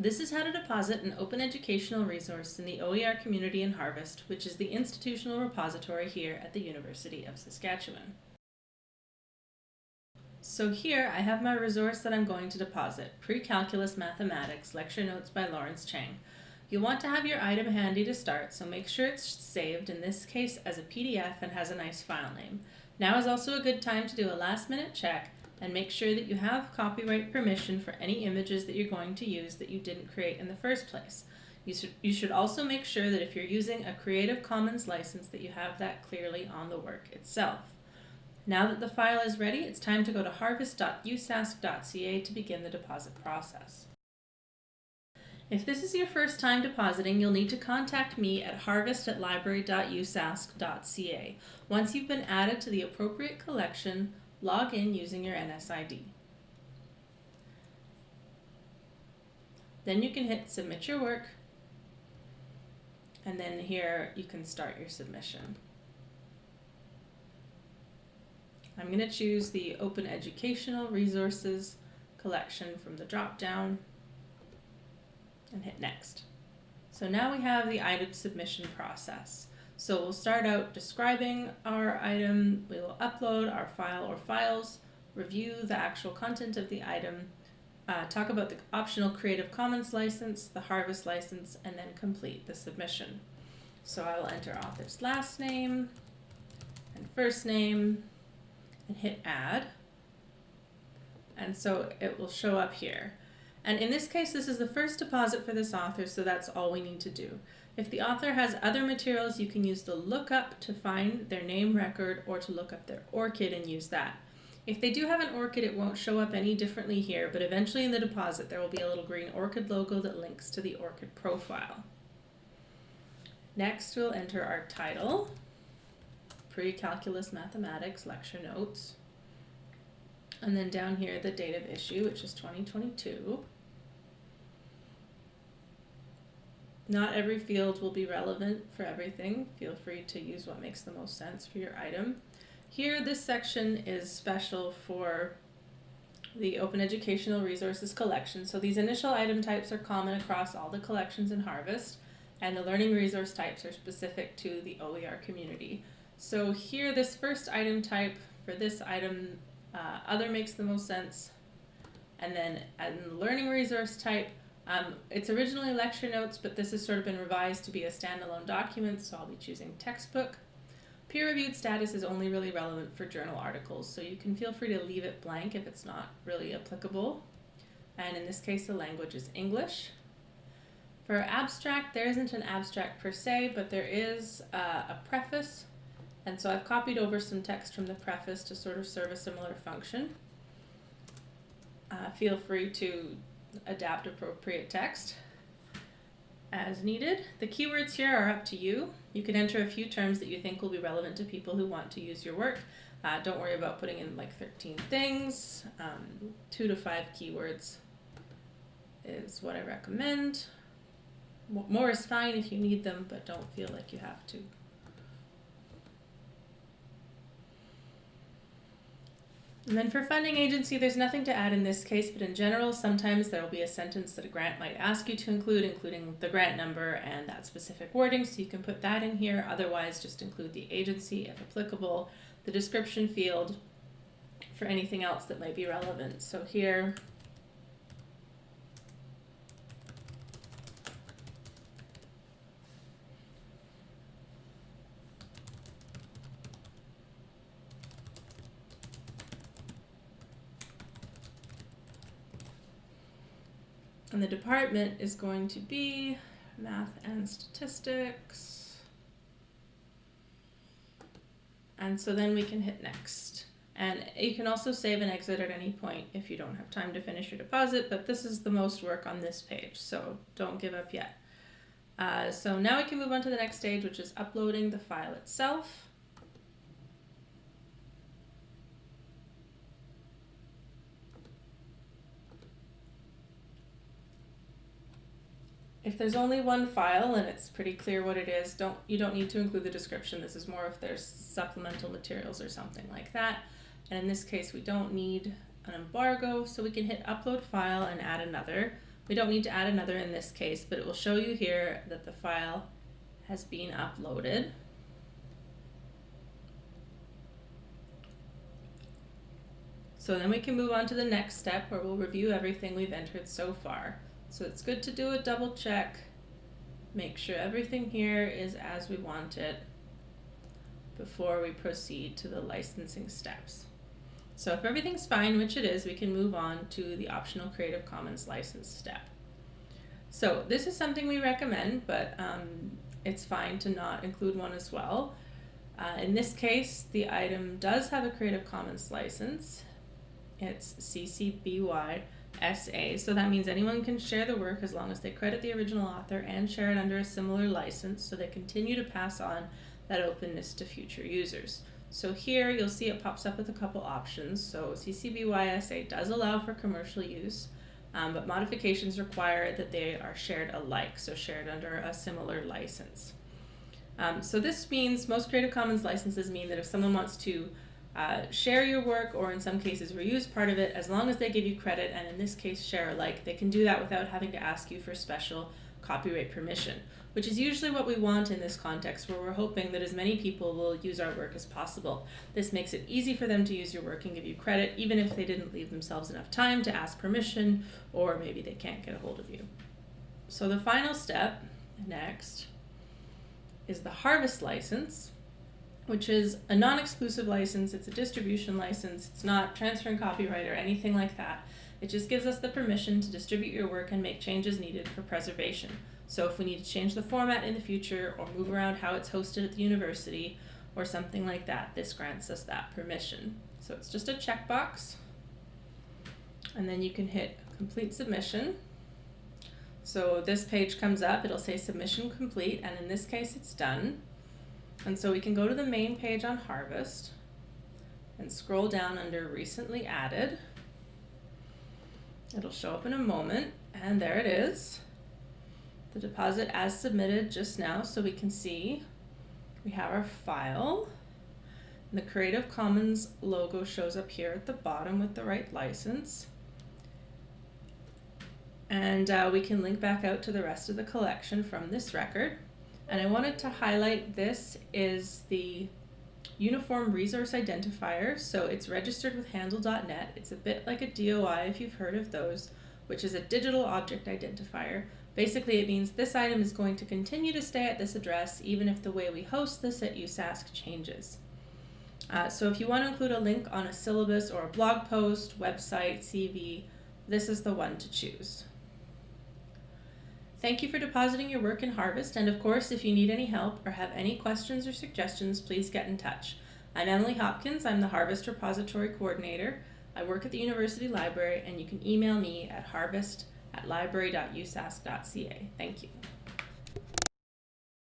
This is how to deposit an open educational resource in the OER community in Harvest, which is the institutional repository here at the University of Saskatchewan. So here I have my resource that I'm going to deposit, Pre-Calculus Mathematics, Lecture Notes by Lawrence Chang. You'll want to have your item handy to start, so make sure it's saved, in this case as a PDF and has a nice file name. Now is also a good time to do a last minute check and make sure that you have copyright permission for any images that you're going to use that you didn't create in the first place. You should, you should also make sure that if you're using a Creative Commons license that you have that clearly on the work itself. Now that the file is ready, it's time to go to harvest.usask.ca to begin the deposit process. If this is your first time depositing, you'll need to contact me at harvest at library.usask.ca. Once you've been added to the appropriate collection, log in using your NSID. Then you can hit submit your work and then here you can start your submission. I'm going to choose the Open Educational Resources collection from the drop down and hit next. So now we have the item submission process. So we'll start out describing our item, we will upload our file or files, review the actual content of the item, uh, talk about the optional Creative Commons license, the Harvest license, and then complete the submission. So I will enter author's last name and first name and hit add. And so it will show up here. And in this case, this is the first deposit for this author, so that's all we need to do. If the author has other materials, you can use the lookup to find their name record or to look up their ORCID and use that. If they do have an ORCID, it won't show up any differently here, but eventually in the deposit, there will be a little green ORCID logo that links to the ORCID profile. Next, we'll enter our title, Pre-Calculus Mathematics Lecture Notes. And then down here, the date of issue, which is 2022. Not every field will be relevant for everything. Feel free to use what makes the most sense for your item. Here, this section is special for the Open Educational Resources collection. So these initial item types are common across all the collections in Harvest, and the learning resource types are specific to the OER community. So here, this first item type for this item, uh, other makes the most sense. And then in the learning resource type, um, it's originally lecture notes, but this has sort of been revised to be a standalone document, so I'll be choosing textbook. Peer-reviewed status is only really relevant for journal articles, so you can feel free to leave it blank if it's not really applicable. And in this case, the language is English. For abstract, there isn't an abstract per se, but there is uh, a preface. And so I've copied over some text from the preface to sort of serve a similar function. Uh, feel free to adapt appropriate text as needed. The keywords here are up to you. You can enter a few terms that you think will be relevant to people who want to use your work. Uh, don't worry about putting in like 13 things. Um, two to five keywords is what I recommend. More is fine if you need them, but don't feel like you have to. And then for funding agency, there's nothing to add in this case, but in general, sometimes there will be a sentence that a grant might ask you to include, including the grant number and that specific wording, so you can put that in here. Otherwise, just include the agency if applicable, the description field for anything else that might be relevant. So here, And the department is going to be math and statistics. And so then we can hit next. And you can also save and exit at any point if you don't have time to finish your deposit, but this is the most work on this page, so don't give up yet. Uh, so now we can move on to the next stage, which is uploading the file itself. If there's only one file and it's pretty clear what it is, don't you don't need to include the description. This is more if there's supplemental materials or something like that. And in this case, we don't need an embargo, so we can hit upload file and add another. We don't need to add another in this case, but it will show you here that the file has been uploaded. So then we can move on to the next step where we'll review everything we've entered so far. So it's good to do a double check, make sure everything here is as we want it before we proceed to the licensing steps. So if everything's fine, which it is, we can move on to the optional Creative Commons license step. So this is something we recommend, but um, it's fine to not include one as well. Uh, in this case, the item does have a Creative Commons license. It's CC BY SA, so that means anyone can share the work as long as they credit the original author and share it under a similar license so they continue to pass on that openness to future users. So here you'll see it pops up with a couple options. So CC BY SA does allow for commercial use, um, but modifications require that they are shared alike, so shared under a similar license. Um, so this means most Creative Commons licenses mean that if someone wants to uh, share your work or in some cases reuse part of it, as long as they give you credit and in this case share alike, they can do that without having to ask you for special copyright permission, which is usually what we want in this context where we're hoping that as many people will use our work as possible. This makes it easy for them to use your work and give you credit even if they didn't leave themselves enough time to ask permission or maybe they can't get a hold of you. So the final step, next, is the harvest license, which is a non-exclusive license. It's a distribution license. It's not transferring copyright or anything like that. It just gives us the permission to distribute your work and make changes needed for preservation. So if we need to change the format in the future or move around how it's hosted at the university or something like that, this grants us that permission. So it's just a checkbox. And then you can hit complete submission. So this page comes up, it'll say submission complete, and in this case it's done. And so we can go to the main page on Harvest and scroll down under recently added. It'll show up in a moment, and there it is. The deposit as submitted just now, so we can see we have our file. The Creative Commons logo shows up here at the bottom with the right license. And uh, we can link back out to the rest of the collection from this record. And I wanted to highlight this is the Uniform Resource Identifier. So it's registered with handle.net. It's a bit like a DOI if you've heard of those, which is a digital object identifier. Basically, it means this item is going to continue to stay at this address even if the way we host this at USask changes. Uh, so if you want to include a link on a syllabus or a blog post, website, CV, this is the one to choose. Thank you for depositing your work in Harvest, and of course, if you need any help or have any questions or suggestions, please get in touch. I'm Emily Hopkins, I'm the Harvest Repository Coordinator. I work at the University Library, and you can email me at harvest at library.usask.ca. Thank you.